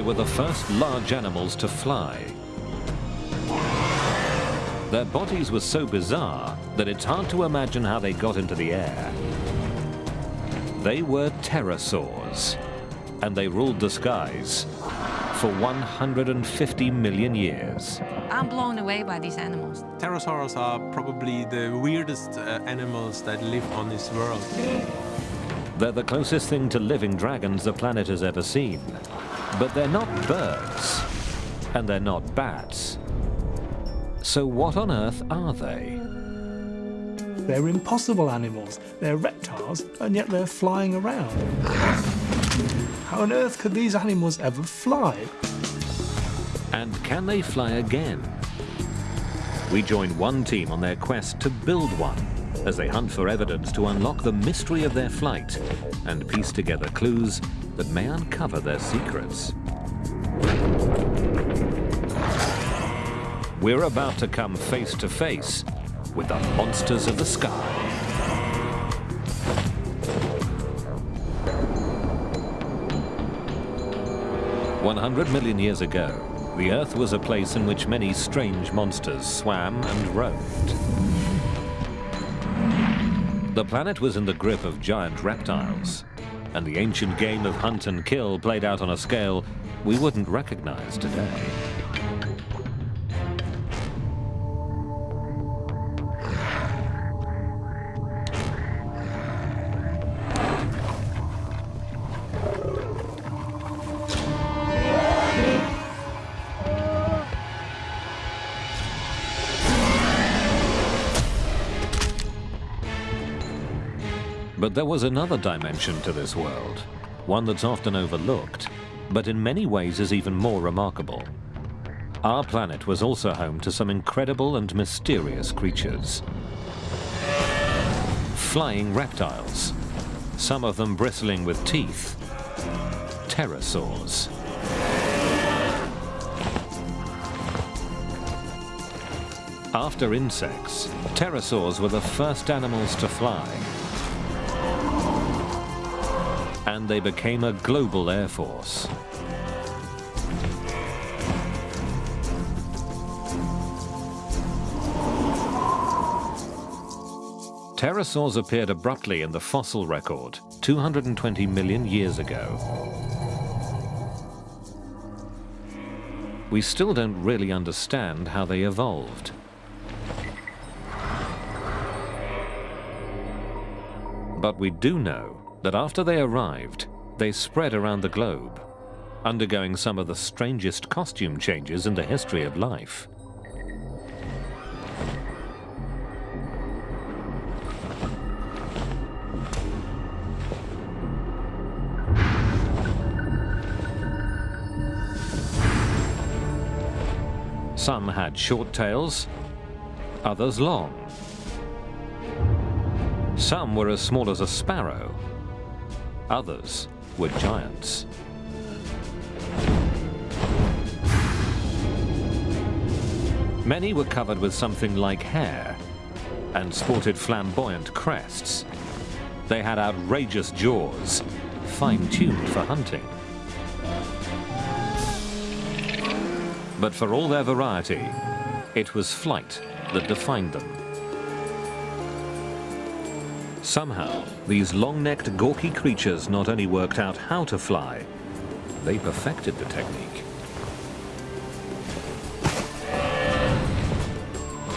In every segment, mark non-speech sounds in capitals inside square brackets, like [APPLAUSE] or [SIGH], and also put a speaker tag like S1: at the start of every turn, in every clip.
S1: They were the first large animals to fly. Their bodies were so bizarre that it's hard to imagine how they got into the air. They were pterosaurs, and they ruled the skies for 150 million years.
S2: I'm blown away by these animals.
S3: Pterosaurs are probably the weirdest uh, animals that live on this world.
S1: They're the closest thing to living dragons the planet has ever seen. But they're not birds, and they're not bats. So what on earth are they?
S4: They're impossible animals. They're reptiles, and yet they're flying around. How on earth could these animals ever fly?
S1: And can they fly again? We join one team on their quest to build one as they hunt for evidence to unlock the mystery of their flight and piece together clues that may uncover their secrets. We're about to come face to face with the monsters of the sky. One hundred million years ago, the Earth was a place in which many strange monsters swam and roamed. The planet was in the grip of giant reptiles, and the ancient game of hunt and kill played out on a scale we wouldn't recognize today. There was another dimension to this world, one that's often overlooked, but in many ways is even more remarkable. Our planet was also home to some incredible and mysterious creatures. Flying reptiles, some of them bristling with teeth. Pterosaurs. After insects, pterosaurs were the first animals to fly. And they became a global air force. Pterosaurs appeared abruptly in the fossil record 220 million years ago. We still don't really understand how they evolved. But we do know that after they arrived, they spread around the globe, undergoing some of the strangest costume changes in the history of life. Some had short tails, others long. Some were as small as a sparrow, others were giants. Many were covered with something like hair and sported flamboyant crests. They had outrageous jaws, fine-tuned for hunting. But for all their variety, it was flight that defined them. Somehow, these long-necked, gawky creatures not only worked out how to fly, they perfected the technique.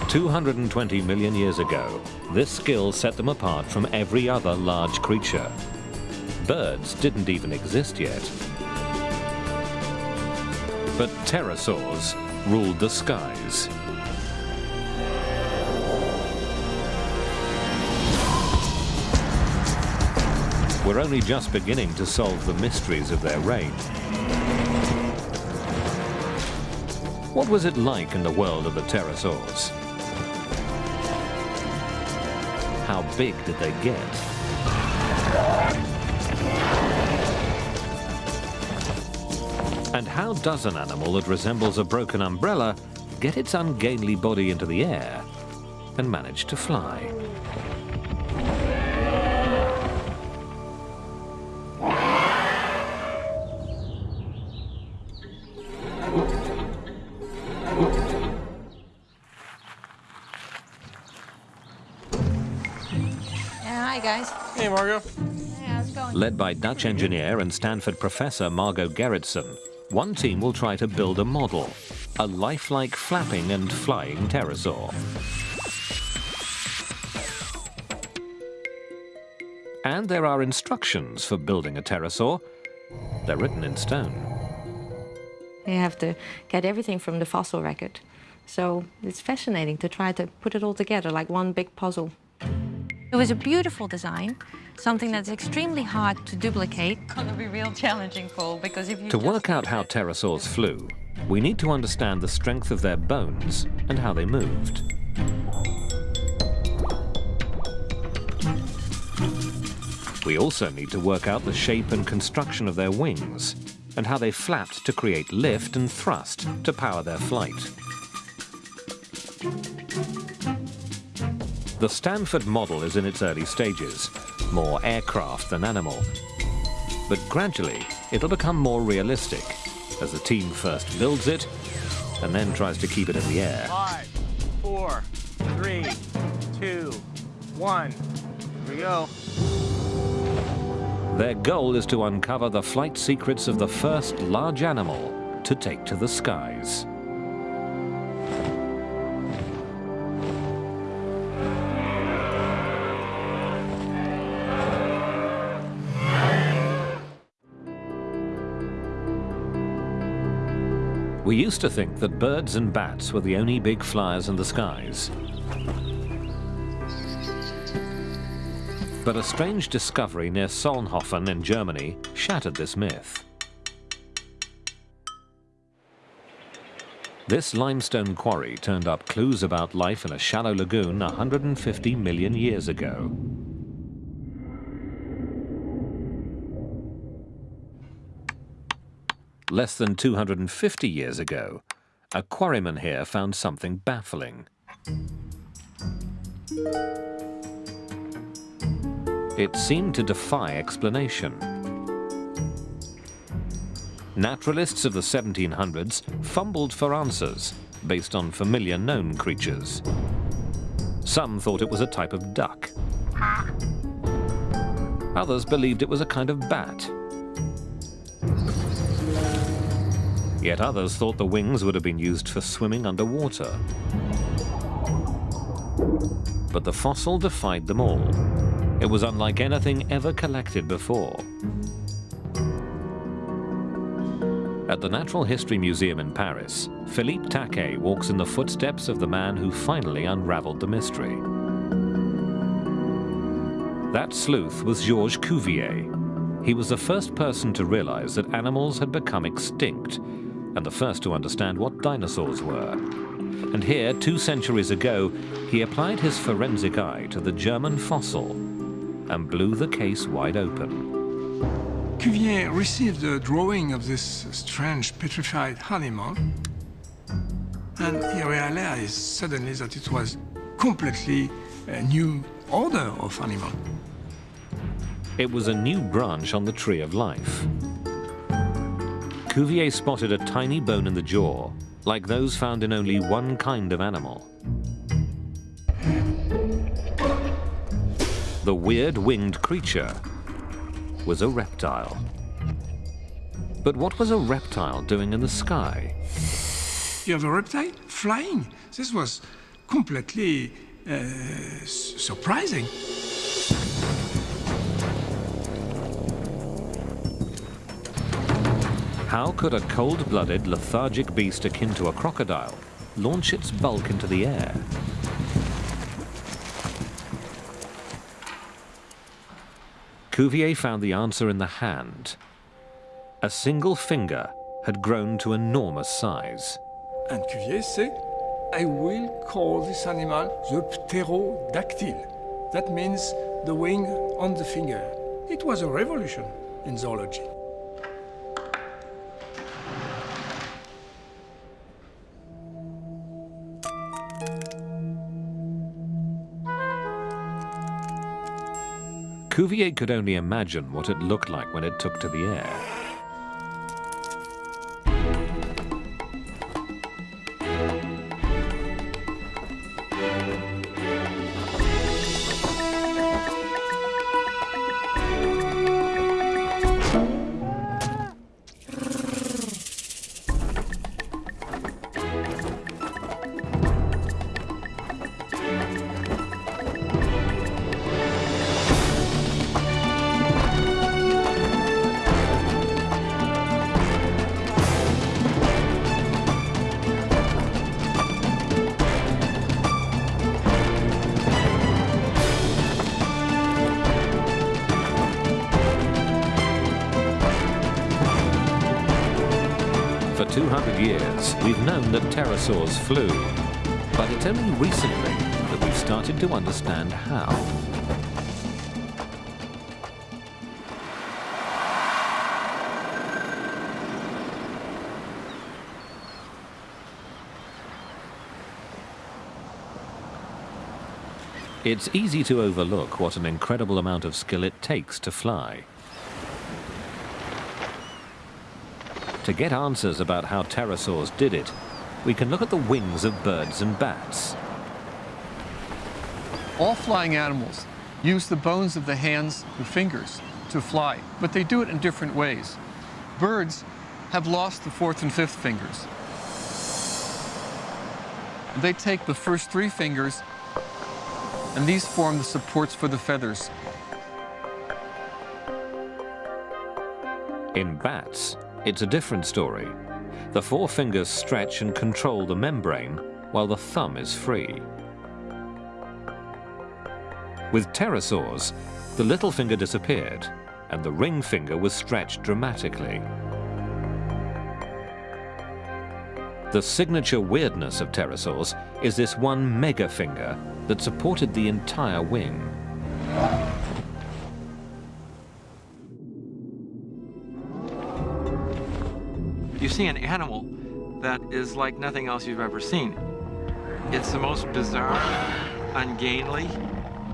S1: 220 million years ago, this skill set them apart from every other large creature. Birds didn't even exist yet. But pterosaurs ruled the skies. We're only just beginning to solve the mysteries of their reign. What was it like in the world of the pterosaurs? How big did they get? And how does an animal that resembles a broken umbrella get its ungainly body into the air and manage to fly? Led by Dutch engineer and Stanford professor Margot Gerritsen, one team will try to build a model, a lifelike flapping and flying pterosaur. And there are instructions for building a pterosaur. They're written in stone.
S5: You have to get everything from the fossil record. So it's fascinating to try to put it all together like one big puzzle.
S2: It was a beautiful design, something that's extremely hard to duplicate.
S6: gonna be real challenging, Paul, because if you
S1: To work out how pterosaurs flew, we need to understand the strength of their bones and how they moved. We also need to work out the shape and construction of their wings and how they flapped to create lift and thrust to power their flight. The Stanford model is in its early stages, more aircraft than animal. But gradually, it'll become more realistic as the team first builds it and then tries to keep it in the air.
S7: Five, four, three, two, one. Here we go.
S1: Their goal is to uncover the flight secrets of the first large animal to take to the skies. We used to think that birds and bats were the only big flyers in the skies. But a strange discovery near Solnhofen in Germany shattered this myth. This limestone quarry turned up clues about life in a shallow lagoon 150 million years ago. Less than 250 years ago, a quarryman here found something baffling. It seemed to defy explanation. Naturalists of the 1700s fumbled for answers based on familiar known creatures. Some thought it was a type of duck. Others believed it was a kind of bat. Yet others thought the wings would have been used for swimming underwater. But the fossil defied them all. It was unlike anything ever collected before. At the Natural History Museum in Paris, Philippe Taquet walks in the footsteps of the man who finally unraveled the mystery. That sleuth was Georges Cuvier. He was the first person to realize that animals had become extinct and the first to understand what dinosaurs were. And here, two centuries ago, he applied his forensic eye to the German fossil and blew the case wide open.
S8: Cuvier received a drawing of this strange petrified animal, and he realized suddenly that it was completely a new order of animal.
S1: It was a new branch on the tree of life. Cuvier spotted a tiny bone in the jaw, like those found in only one kind of animal. The weird winged creature was a reptile. But what was a reptile doing in the sky?
S8: You have a reptile flying. This was completely uh, surprising.
S1: How could a cold-blooded, lethargic beast akin to a crocodile launch its bulk into the air? Cuvier found the answer in the hand. A single finger had grown to enormous size.
S8: And Cuvier said, I will call this animal the pterodactyl. That means the wing on the finger. It was a revolution in zoology.
S1: Cuvier could only imagine what it looked like when it took to the air. 200 years, we've known that pterosaurs flew, but it's only recently that we've started to understand how. It's easy to overlook what an incredible amount of skill it takes to fly. To get answers about how pterosaurs did it, we can look at the wings of birds and bats.
S9: All flying animals use the bones of the hands and fingers to fly, but they do it in different ways. Birds have lost the fourth and fifth fingers. They take the first three fingers, and these form the supports for the feathers.
S1: In bats, it's a different story. The four fingers stretch and control the membrane, while the thumb is free. With pterosaurs, the little finger disappeared, and the ring finger was stretched dramatically. The signature weirdness of pterosaurs is this one mega finger that supported the entire wing.
S10: See an animal that is like nothing else you've ever seen. It's the most bizarre, ungainly,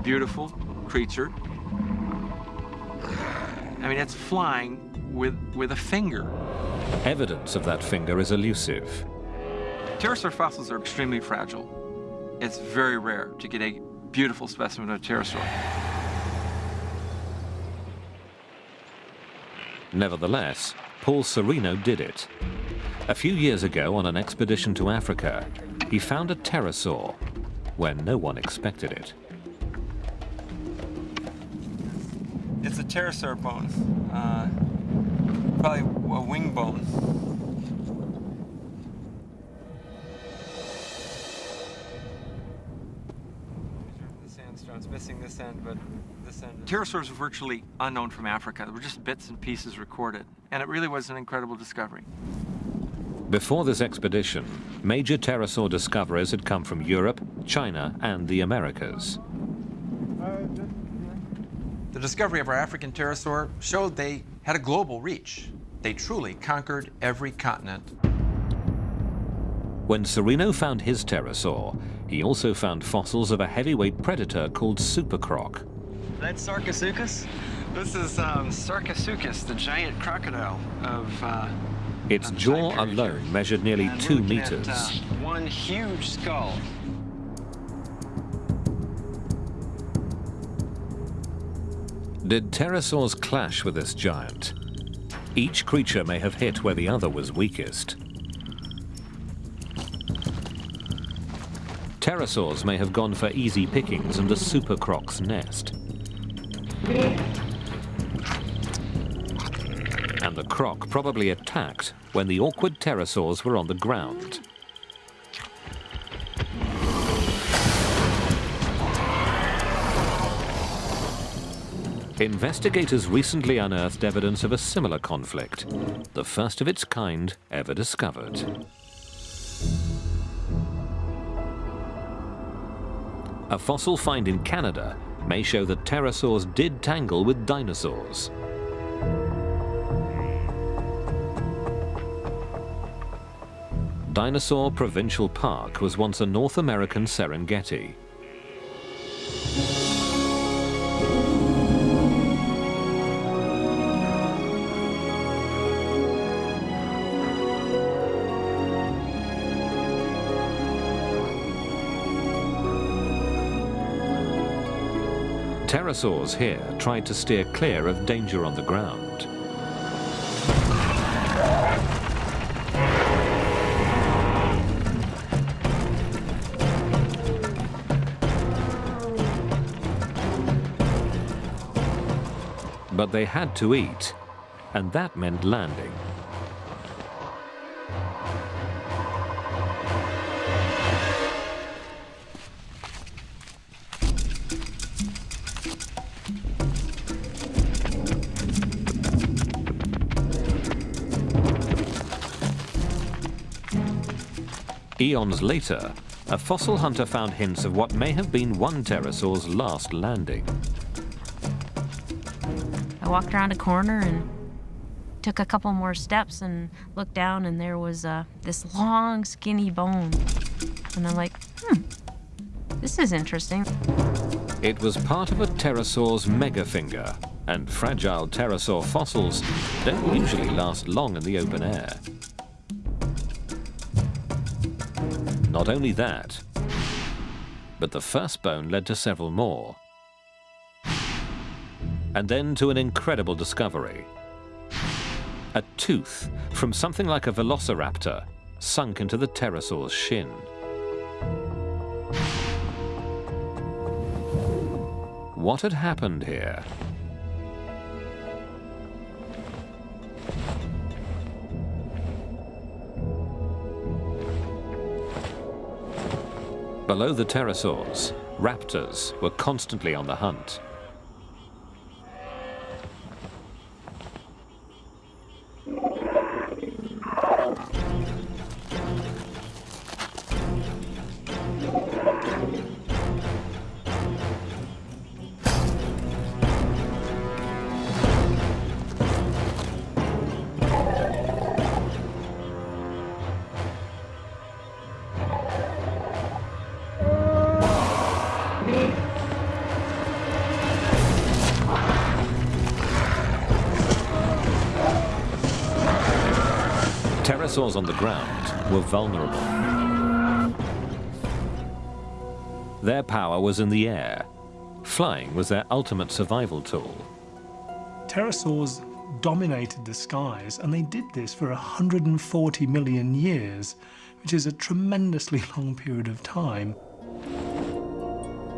S10: beautiful creature. I mean, it's flying with, with a finger.
S1: Evidence of that finger is elusive.
S10: Pterosaur fossils are extremely fragile. It's very rare to get a beautiful specimen of a pterosaur.
S1: Nevertheless, Paul Sereno did it. A few years ago, on an expedition to Africa, he found a pterosaur where no one expected it.
S10: It's a pterosaur bone, uh, probably a wing bone. The sandstone's missing this end, but. Pterosaurs are virtually unknown from Africa. They were just bits and pieces recorded, and it really was an incredible discovery.
S1: Before this expedition, major pterosaur discoverers had come from Europe, China, and the Americas.
S11: The discovery of our African pterosaur showed they had a global reach. They truly conquered every continent.
S1: When Sereno found his pterosaur, he also found fossils of a heavyweight predator called supercroc.
S10: That's Sarcosuchus? This is um, Sarcosuchus, the giant crocodile of uh,
S1: its jaw alone measured nearly
S10: and
S1: two
S10: looking at,
S1: meters.
S10: uh, one huge skull.
S1: Did pterosaurs clash with this giant? Each creature may have hit where the other was weakest. Pterosaurs may have gone for easy pickings and the supercroc's nest. And the croc probably attacked when the awkward pterosaurs were on the ground. Investigators recently unearthed evidence of a similar conflict, the first of its kind ever discovered. A fossil find in Canada may show that pterosaurs did tangle with dinosaurs. Dinosaur Provincial Park was once a North American Serengeti. Pterosaurs here tried to steer clear of danger on the ground. But they had to eat, and that meant landing. Eons later, a fossil hunter found hints of what may have been one pterosaur's last landing.
S12: I walked around a corner and took a couple more steps and looked down and there was uh, this long skinny bone. And I'm like, hmm, this is interesting.
S1: It was part of a pterosaur's megafinger, and fragile pterosaur fossils don't usually last long in the open air. Not only that, but the first bone led to several more. And then to an incredible discovery. A tooth from something like a velociraptor sunk into the pterosaur's shin. What had happened here? Below the pterosaurs, raptors were constantly on the hunt. Pterosaurs on the ground were vulnerable. Their power was in the air. Flying was their ultimate survival tool.
S4: Pterosaurs dominated the skies, and they did this for 140 million years, which is a tremendously [LAUGHS] long period of time.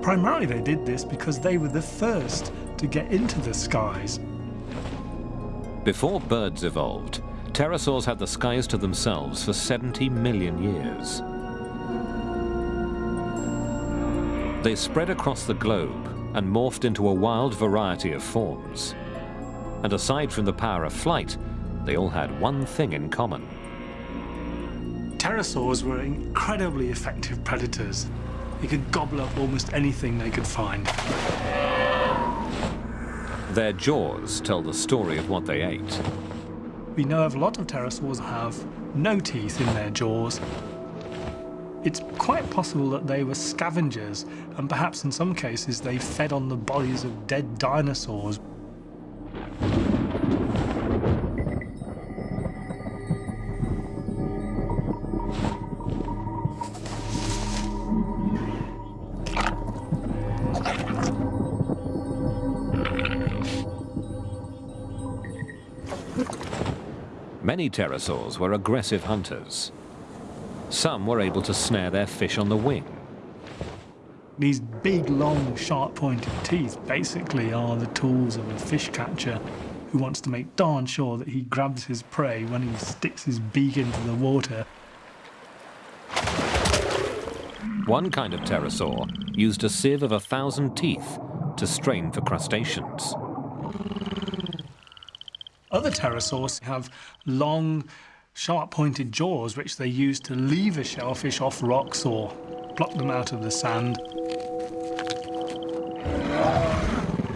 S4: Primarily, they did this because they were the first to get into the skies.
S1: Before birds evolved, pterosaurs had the skies to themselves for 70 million years. They spread across the globe and morphed into a wild variety of forms. And aside from the power of flight, they all had one thing in common.
S4: Pterosaurs were incredibly effective predators. They could gobble up almost anything they could find.
S1: Their jaws tell the story of what they ate.
S4: We know of a lot of pterosaurs have no teeth in their jaws. It's quite possible that they were scavengers, and perhaps in some cases they fed on the bodies of dead dinosaurs.
S1: Many pterosaurs were aggressive hunters. Some were able to snare their fish on the wing.
S4: These big, long, sharp-pointed teeth basically are the tools of a fish catcher who wants to make darn sure that he grabs his prey when he sticks his beak into the water.
S1: One kind of pterosaur used a sieve of a thousand teeth to strain for crustaceans.
S4: Other pterosaurs have long, sharp-pointed jaws which they use to lever a shellfish off rocks or pluck them out of the sand.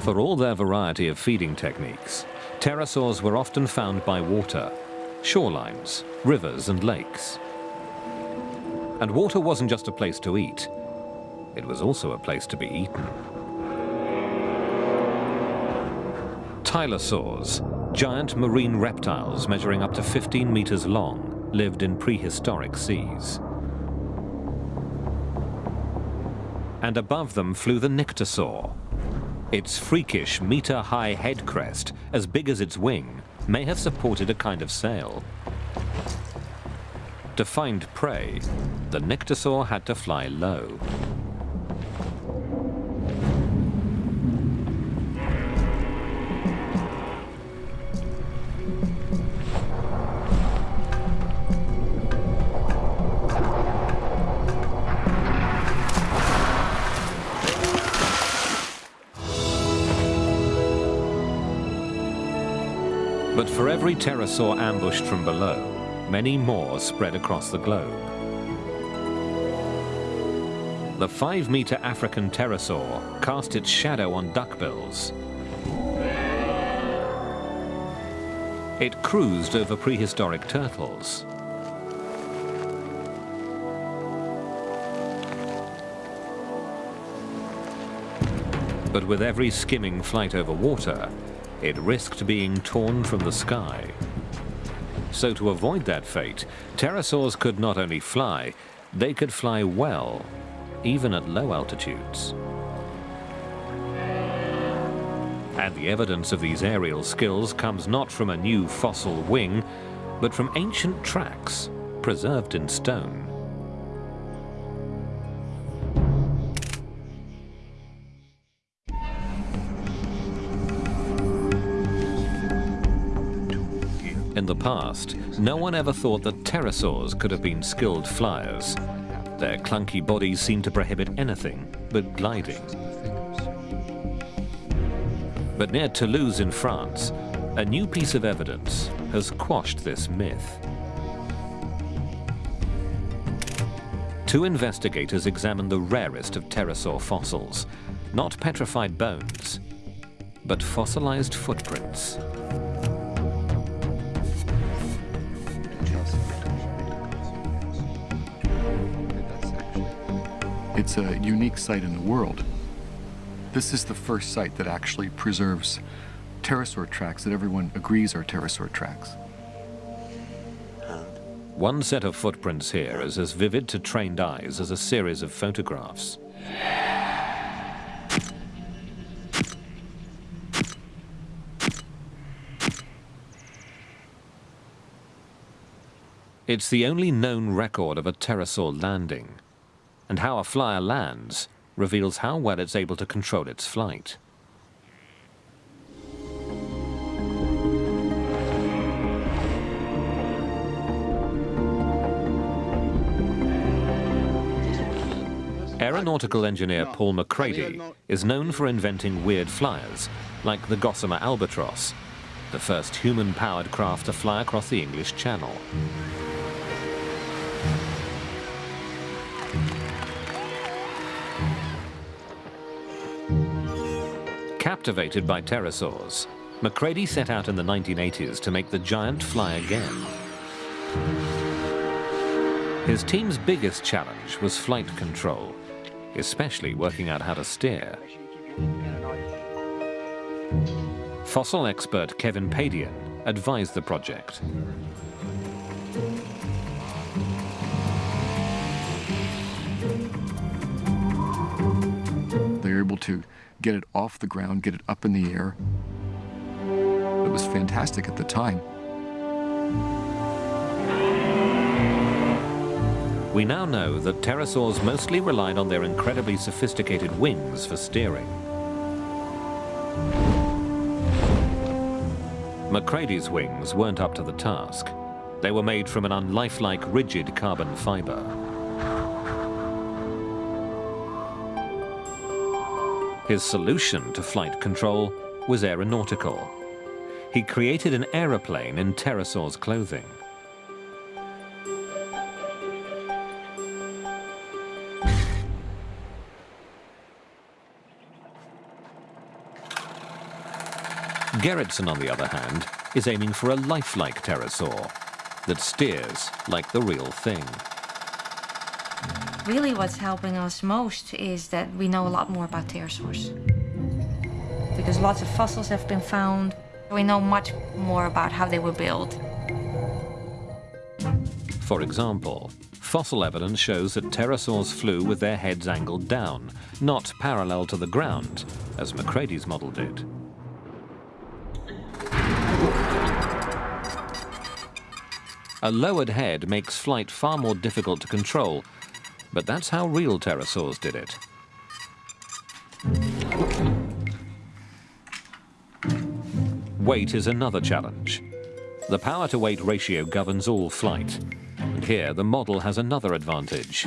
S1: For all their variety of feeding techniques, pterosaurs were often found by water, shorelines, rivers and lakes. And water wasn't just a place to eat, it was also a place to be eaten. Tylosaurs, giant marine reptiles measuring up to 15 meters long, lived in prehistoric seas. And above them flew the nyctosaur. Its freakish meter-high head crest, as big as its wing, may have supported a kind of sail. To find prey, the nyctosaur had to fly low. But for every pterosaur ambushed from below, many more spread across the globe. the five-meter African pterosaur cast its shadow on duckbills. It cruised over prehistoric turtles. But with every skimming flight over water, it risked being torn from the sky. So to avoid that fate, pterosaurs could not only fly, they could fly well, even at low altitudes. And the evidence of these aerial skills comes not from a new fossil wing, but from ancient tracks preserved in stone. Past, no one ever thought that pterosaurs could have been skilled flyers. Their clunky bodies seemed to prohibit anything but gliding. But near Toulouse in France, a new piece of evidence has quashed this myth. Two investigators examined the rarest of pterosaur fossils, not petrified bones, but fossilized footprints.
S13: It's a unique site in the world. This is the first site that actually preserves pterosaur tracks that everyone agrees are pterosaur tracks.
S1: One set of footprints here is as vivid to trained eyes as a series of photographs. It's the only known record of a pterosaur landing, and how a flyer lands reveals how well it's able to control its flight. Aeronautical engineer Paul MacCready is known for inventing weird flyers, like the Gossamer Albatross, the first human-powered craft to fly across the English Channel. Captivated by pterosaurs, MacCready set out in the 1980s to make the giant fly again. His team's biggest challenge was flight control, especially working out how to steer. Fossil expert Kevin Padian advised the project.
S13: They're able to get it off the ground, get it up in the air. It was fantastic at the time.
S1: We now know that pterosaurs mostly relied on their incredibly sophisticated wings for steering. MacCready's wings weren't up to the task. They were made from an unlifelike rigid carbon fiber. His solution to flight control was aeronautical. He created an aeroplane in pterosaur's clothing. Gerritsen, on the other hand, is aiming for a lifelike pterosaur that steers like the real thing.
S5: Really what's helping us most is that we know a lot more about pterosaurs. Because lots of fossils have been found, we know much more about how they were built.
S1: For example, fossil evidence shows that pterosaurs flew with their heads angled down, not parallel to the ground, as MacCready's model did. A lowered head makes flight far more difficult to control, but that's how real pterosaurs did it. Weight is another challenge. The power-to-weight ratio governs all flight. And here, the model has another advantage.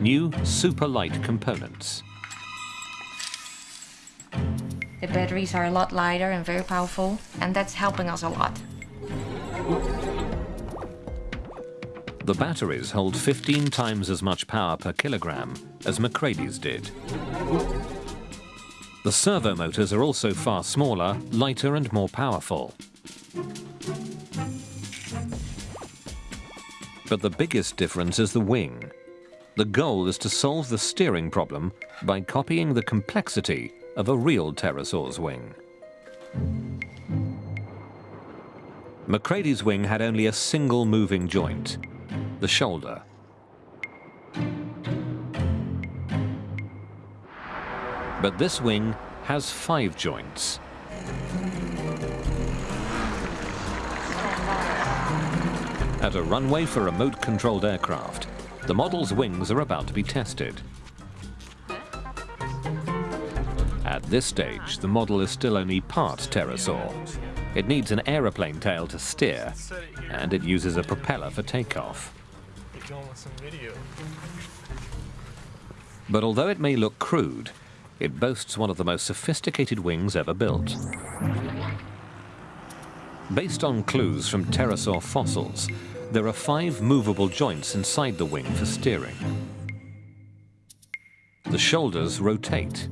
S1: New super light components.
S5: The batteries are a lot lighter and very powerful, and that's helping us a lot.
S1: The batteries hold 15 times as much power per kilogram as MacCready's did. The servo motors are also far smaller, lighter and more powerful. But the biggest difference is the wing. The goal is to solve the steering problem by copying the complexity of a real pterosaur's wing. MacCready's wing had only a single moving joint, the shoulder. But this wing has five joints. At a runway for remote-controlled aircraft, the model's wings are about to be tested. At this stage, the model is still only part pterosaur. It needs an aeroplane tail to steer, and it uses a propeller for takeoff. But although it may look crude, it boasts one of the most sophisticated wings ever built. Based on clues from pterosaur fossils, there are five movable joints inside the wing for steering. The shoulders rotate.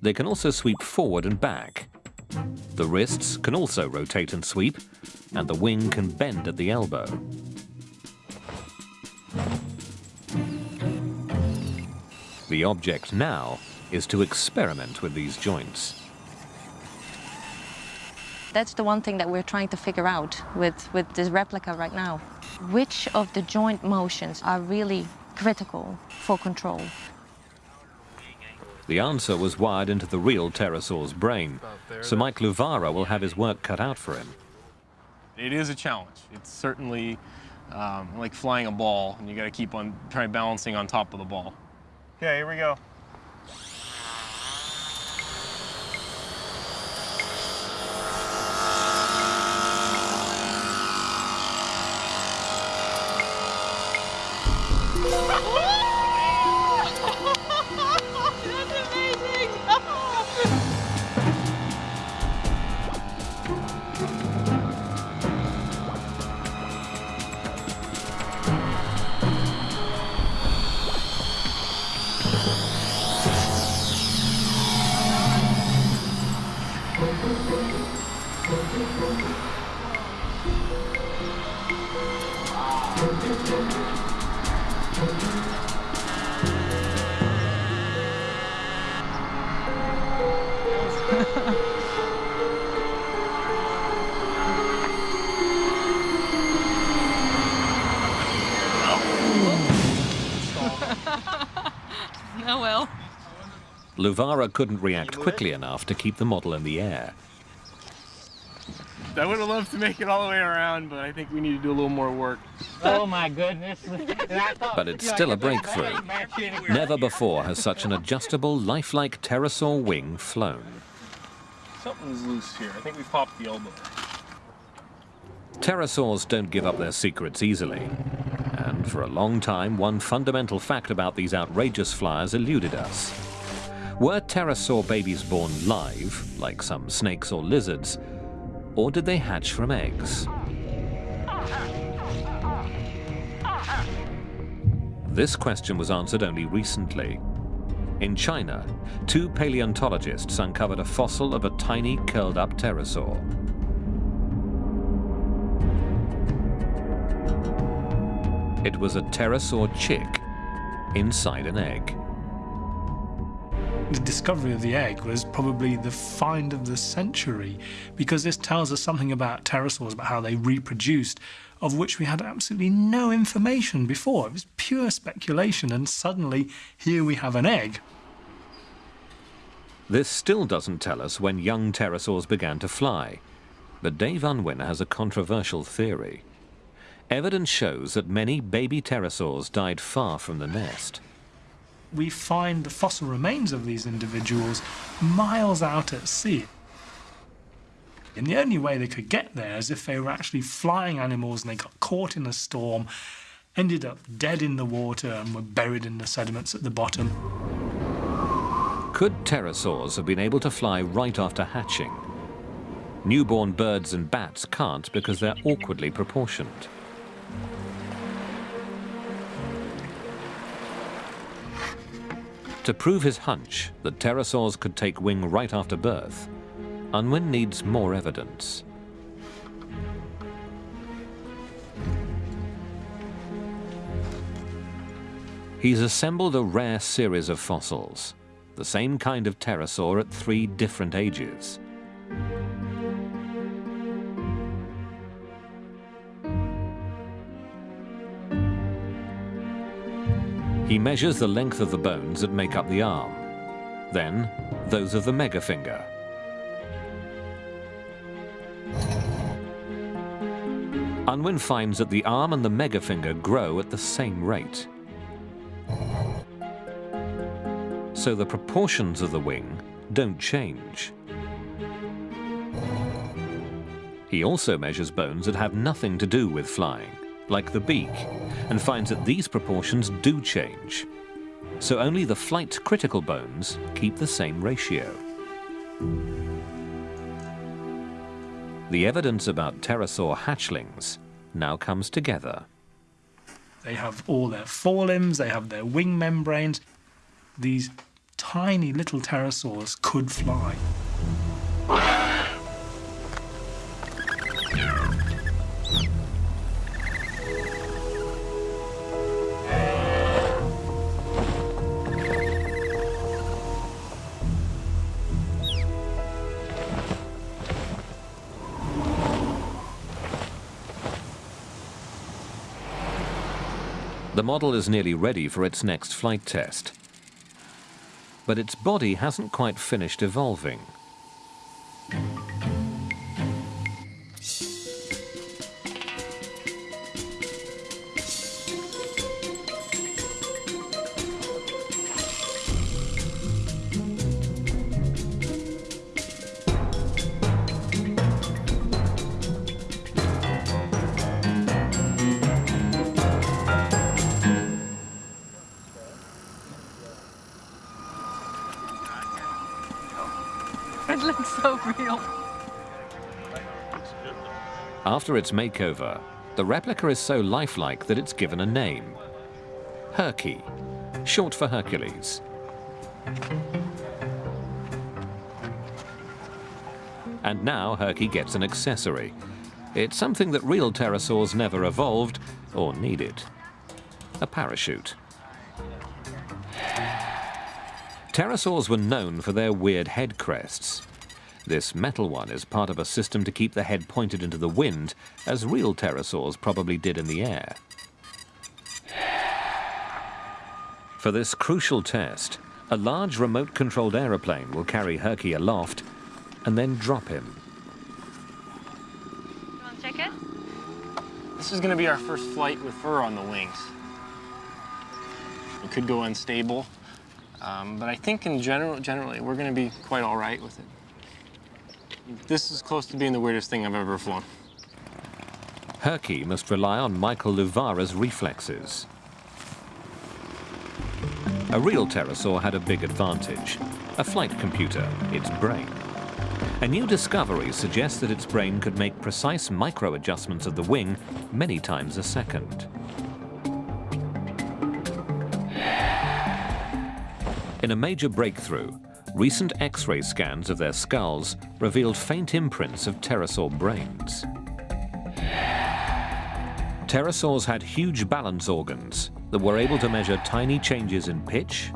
S1: They can also sweep forward and back. The wrists can also rotate and sweep, and the wing can bend at the elbow. The object now is to experiment with these joints.
S2: That's the one thing that we're trying to figure out with, with this replica right now. Which of the joint motions are really critical for control?
S1: The answer was wired into the real pterosaur's brain, so Mike Luvara will have his work cut out for him.
S14: It is a challenge. It's certainly um, like flying a ball, and you got to keep on trying balancing on top of the ball.
S7: Okay, here we go.
S1: Luvara couldn't react quickly enough to keep the model in the air.
S14: I would have loved to make it all the way around, but I think we need to do a little more work.
S7: Oh my goodness. [LAUGHS]
S1: But it's still a breakthrough. Never before has such an adjustable, lifelike pterosaur wing flown.
S14: Something's loose here. I think we popped the elbow.
S1: Pterosaurs don't give up their secrets easily. And for a long time, one fundamental fact about these outrageous flyers eluded us. Were pterosaur babies born live, like some snakes or lizards, or did they hatch from eggs? This question was answered only recently. In China, two paleontologists uncovered a fossil of a tiny curled-up pterosaur. It was a pterosaur chick inside an egg.
S4: The discovery of the egg was probably the find of the century because this tells us something about pterosaurs, about how they reproduced, of which we had absolutely no information before. It was pure speculation, and suddenly here we have an egg.
S1: This still doesn't tell us when young pterosaurs began to fly, but Dave Unwin has a controversial theory. Evidence shows that many baby pterosaurs died far from the nest.
S4: We find the fossil remains of these individuals miles out at sea. And the only way they could get there is if they were actually flying animals and they got caught in a storm, ended up dead in the water and were buried in the sediments at the bottom.
S1: Could pterosaurs have been able to fly right after hatching? Newborn birds and bats can't because they're awkwardly proportioned. To prove his hunch that pterosaurs could take wing right after birth, Unwin needs more evidence. He's assembled a rare series of fossils, the same kind of pterosaur at three different ages. He measures the length of the bones that make up the arm, then those of the megafinger. Unwin finds that the arm and the megafinger grow at the same rate. So the proportions of the wing don't change. He also measures bones that have nothing to do with flying, like the beak, and finds that these proportions do change. So only the flight critical bones keep the same ratio. The evidence about pterosaur hatchlings now comes together.
S4: They have all their forelimbs, they have their wing membranes. These tiny little pterosaurs could fly.
S1: The model is nearly ready for its next flight test. But its body hasn't quite finished evolving. After its makeover, the replica is so lifelike that it's given a name. Herky, short for Hercules. And now Herky gets an accessory. It's something that real pterosaurs never evolved or needed. A parachute. Pterosaurs were known for their weird head crests. This metal one is part of a system to keep the head pointed into the wind, as real pterosaurs probably did in the air. For this crucial test, a large remote-controlled aeroplane will carry Herky aloft and then drop him.
S6: You want to check it?
S14: This is going to be our first flight with fur on the wings. It could go unstable, um, but I think in general, generally, we're going to be quite all right with it. This is close to being the weirdest thing I've ever flown.
S1: Herky must rely on Michael Luvara's reflexes. A real pterosaur had a big advantage, a flight computer, its brain. A new discovery suggests that its brain could make precise micro-adjustments of the wing many times a second. In a major breakthrough, recent X-ray scans of their skulls revealed faint imprints of pterosaur brains. Pterosaurs had huge balance organs that were able to measure tiny changes in pitch,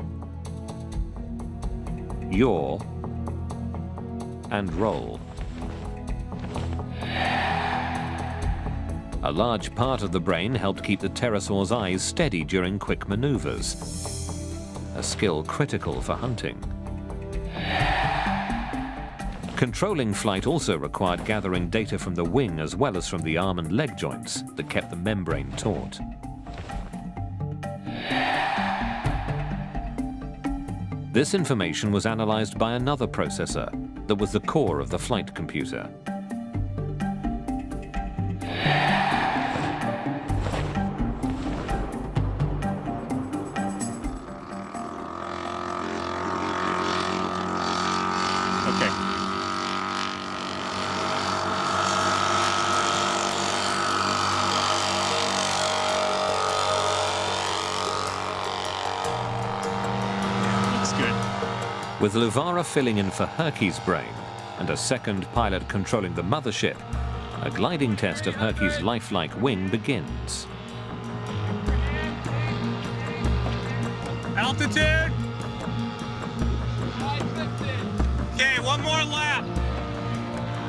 S1: yaw, and roll. A large part of the brain helped keep the pterosaur's eyes steady during quick maneuvers, a skill critical for hunting. Controlling flight also required gathering data from the wing as well as from the arm and leg joints that kept the membrane taut. This information was analyzed by another processor that was the core of the flight computer. With Louvara filling in for Herky's brain and a second pilot controlling the mothership, a gliding test of Herky's lifelike wing begins.
S7: Altitude. Okay, one more lap.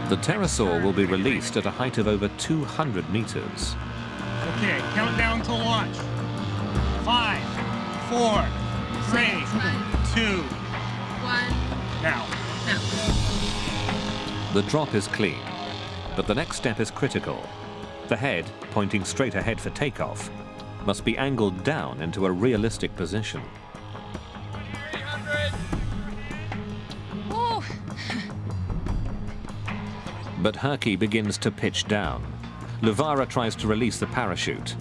S1: The pterosaur will be released at a height of over 200 meters.
S7: Okay, count down to launch. Five, four, three, two,
S6: one.
S7: Now.
S1: The drop is clean, but the next step is critical. The head, pointing straight ahead for takeoff, must be angled down into a realistic position.
S6: Ooh.
S1: But Herky begins to pitch down. Louvara tries to release the parachute.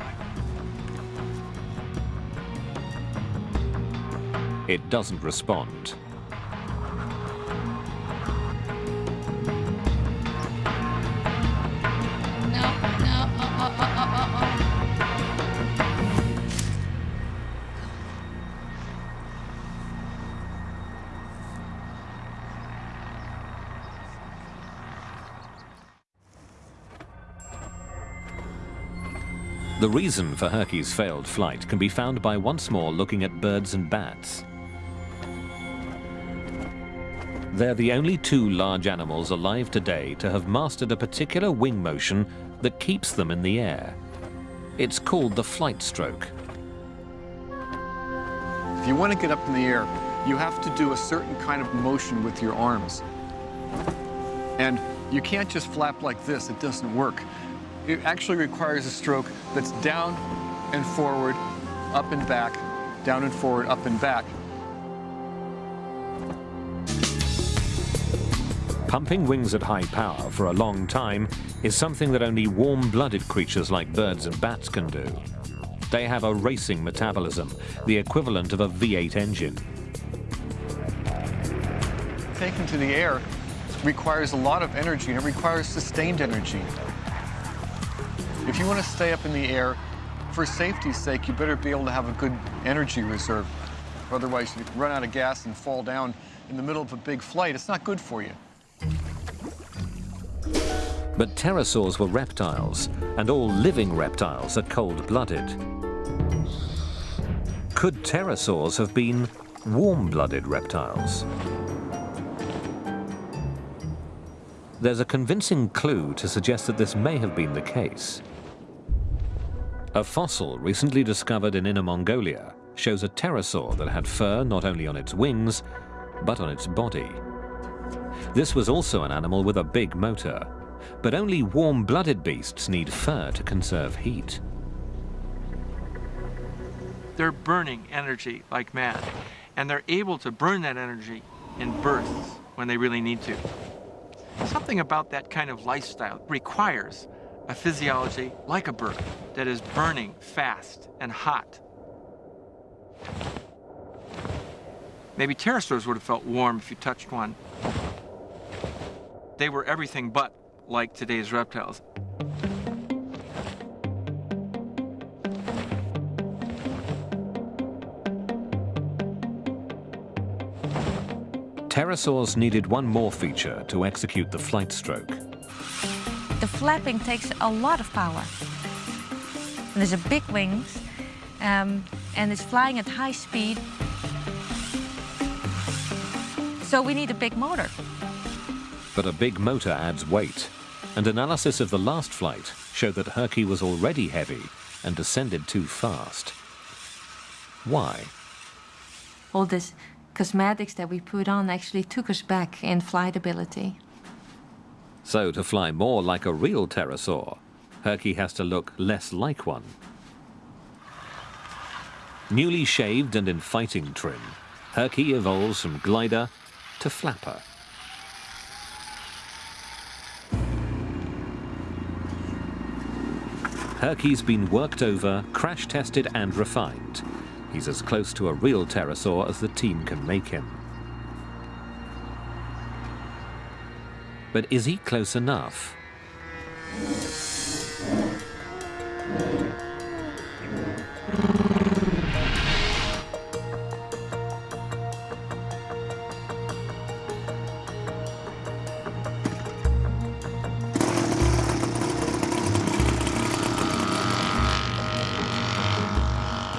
S1: It doesn't respond. The reason for Herky's failed flight can be found by once more looking at birds and bats. They're the only two large animals alive today to have mastered a particular wing motion that keeps them in the air. It's called the flight stroke.
S13: If you want to get up in the air, you have to do a certain kind of motion with your arms. And you can't just flap like this, it doesn't work. It actually requires a stroke that's down and forward, up and back, down and forward, up and back.
S1: Pumping wings at high power for a long time is something that only warm-blooded creatures like birds and bats can do. They have a racing metabolism, the equivalent of a V8 engine.
S13: Taken to the air requires a lot of energy and it requires sustained energy. If you want to stay up in the air, for safety's sake, you better be able to have a good energy reserve. Otherwise, you run out of gas and fall down in the middle of a big flight. It's not good for you.
S1: But pterosaurs were reptiles, and all living reptiles are cold-blooded. Could pterosaurs have been warm-blooded reptiles? There's a convincing clue to suggest that this may have been the case. A fossil recently discovered in Inner Mongolia shows a pterosaur that had fur not only on its wings, but on its body. This was also an animal with a big motor, but only warm-blooded beasts need fur to conserve heat.
S10: They're burning energy like mad, and they're able to burn that energy in bursts when they really need to. Something about that kind of lifestyle requires a physiology like a bird that is burning fast and hot. Maybe pterosaurs would have felt warm if you touched one. They were everything but like today's reptiles.
S1: Pterosaurs needed one more feature to execute the flight stroke.
S5: The flapping takes a lot of power. And there's a big wings, um, and it's flying at high speed. So we need a big motor.
S1: But a big motor adds weight, and analysis of the last flight showed that Herky was already heavy and descended too fast. Why?
S5: All this cosmetics that we put on actually took us back in flight ability.
S1: So to fly more like a real pterosaur, Herky has to look less like one. Newly shaved and in fighting trim, Herky evolves from glider to flapper. Herky's been worked over, crash tested and refined. He's as close to a real pterosaur as the team can make him. But is he close enough?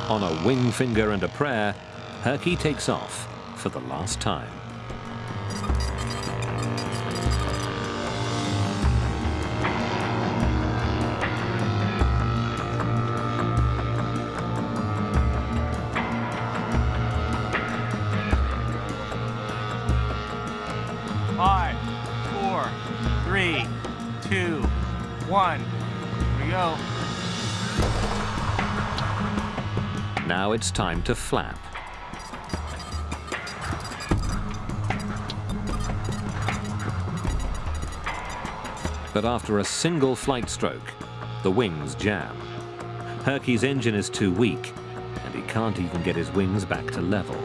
S1: On a wing finger and a prayer, Herky takes off for the last time. Now it's time to flap. But after a single flight stroke, the wings jam. Herky's engine is too weak, and he can't even get his wings back to level.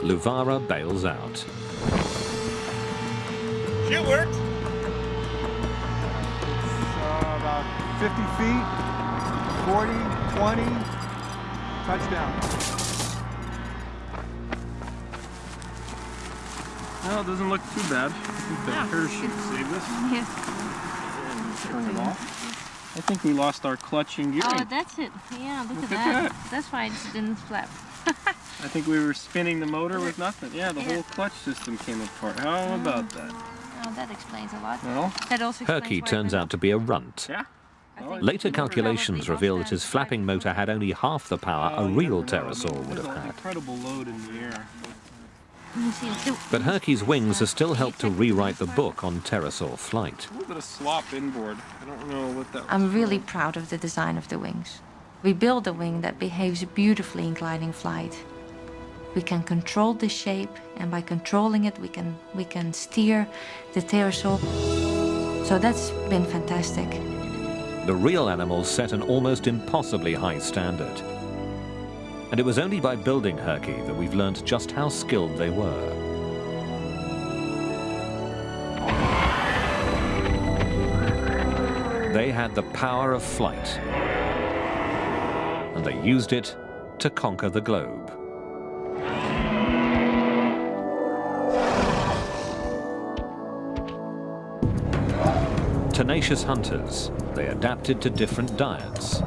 S1: Luvara bails out.
S7: Shit worked.
S15: 50 feet, 40, 20, touchdown.
S14: No, it doesn't look too bad. I think the
S12: Yeah.
S14: parachute saved us.
S12: Yeah.
S14: Took it off. I think we lost our clutch and gearing.
S12: Oh, that's it. Yeah, look,
S14: Look
S12: at,
S14: at
S12: that.
S14: that.
S12: That's why it didn't flap.
S14: I think we were spinning the motor with nothing. Yeah, the
S12: Yeah.
S14: whole clutch system came apart. How about mm. that?
S12: Oh, that explains a lot.
S14: Well,
S12: that also explains
S1: Herky turns out to be a runt.
S14: Yeah.
S1: Later calculations reveal that his flapping motor had only half the power a oh, real pterosaur would have had.
S14: incredible load in the air.
S12: You see, the-
S1: But Herky's wings have still helped to rewrite the book on pterosaur flight.
S14: A little bit of slop inboard. I don't know what that was.
S5: I'm really proud of the design of the wings. We build a wing that behaves beautifully in gliding flight. We can control the shape, and by controlling it, we can we can steer the pterosaur. So that's been fantastic.
S1: The real animals set an almost impossibly high standard. And it was only by building Herky that we've learned just how skilled they were. They had the power of flight, and they used it to conquer the globe. Tenacious hunters, they adapted to different diets.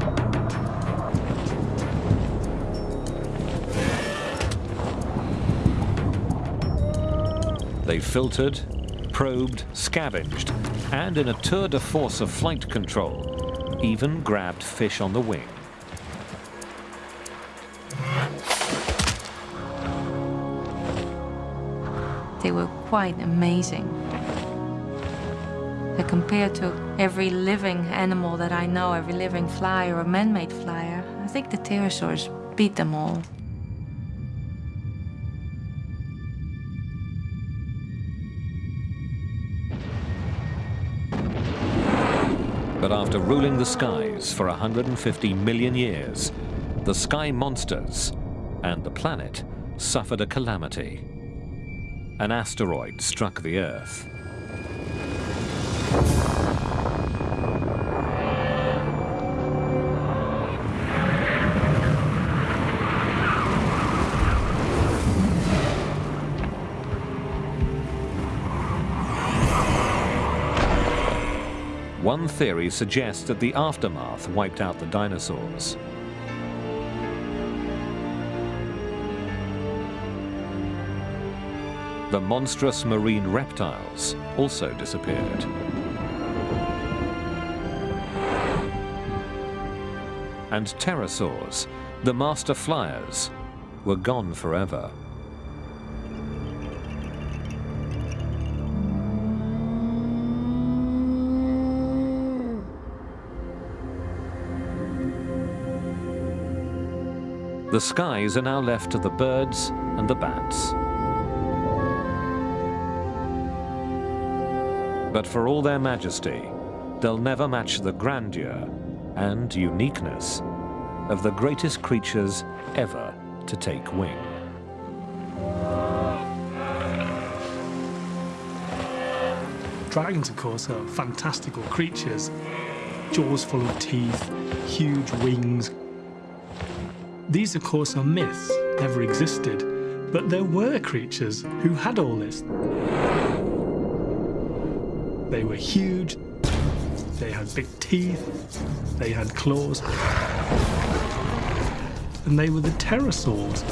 S1: They filtered, probed, scavenged, and in a tour de force of flight control, even grabbed fish on the wing.
S5: They were quite amazing. Compared to every living animal that I know, every living fly or man-made flyer, I think the pterosaurs beat them all.
S1: But after ruling the skies for 150 million years, the sky monsters and the planet suffered a calamity. An asteroid struck the Earth. Theory suggests that the aftermath wiped out the dinosaurs. The monstrous marine reptiles also disappeared. And pterosaurs, the master flyers, were gone forever. The skies are now left to the birds and the bats. But for all their majesty, they'll never match the grandeur and uniqueness of the greatest creatures ever to take wing.
S4: Dragons, of course, are fantastical creatures. Jaws full of teeth, huge wings. These, of course, are myths, never existed. But there were creatures who had all this. They were huge, They had big teeth, they had claws, and they were the pterosaurs.